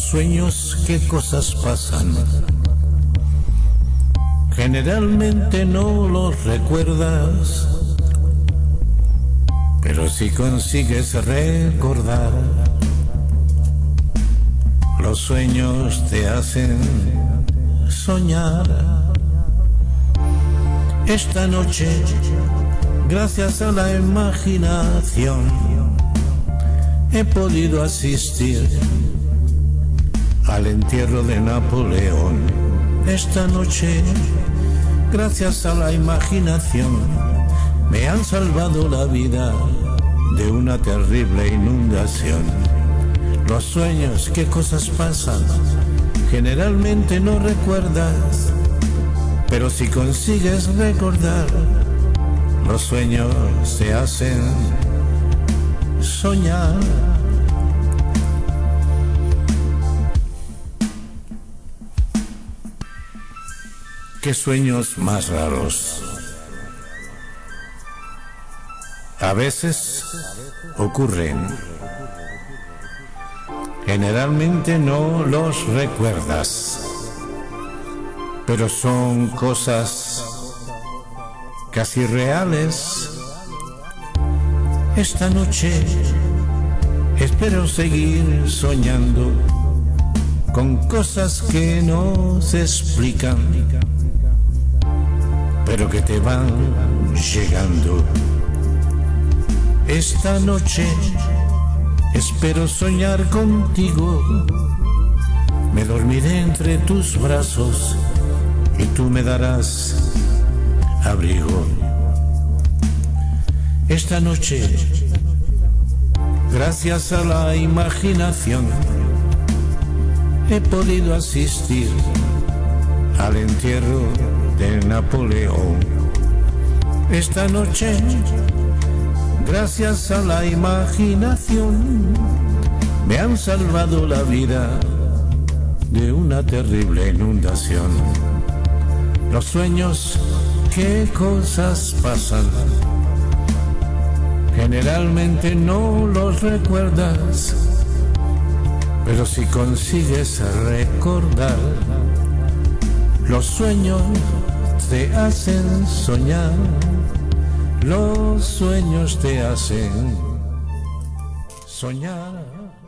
sueños, qué cosas pasan. Generalmente no los recuerdas, pero si consigues recordar, los sueños te hacen soñar. Esta noche, gracias a la imaginación, he podido asistir al entierro de Napoleón. Esta noche, gracias a la imaginación, me han salvado la vida de una terrible inundación. Los sueños, qué cosas pasan, generalmente no recuerdas, pero si consigues recordar, los sueños se hacen soñar. Qué sueños más raros. A veces ocurren. Generalmente no los recuerdas. Pero son cosas casi reales. Esta noche espero seguir soñando con cosas que no se explican pero que te van llegando. Esta noche espero soñar contigo. Me dormiré entre tus brazos y tú me darás abrigo. Esta noche, gracias a la imaginación, he podido asistir al entierro de Napoleón. Esta noche, gracias a la imaginación, me han salvado la vida de una terrible inundación. Los sueños, qué cosas pasan, generalmente no los recuerdas, pero si consigues recordar, los sueños te hacen soñar, los sueños te hacen soñar.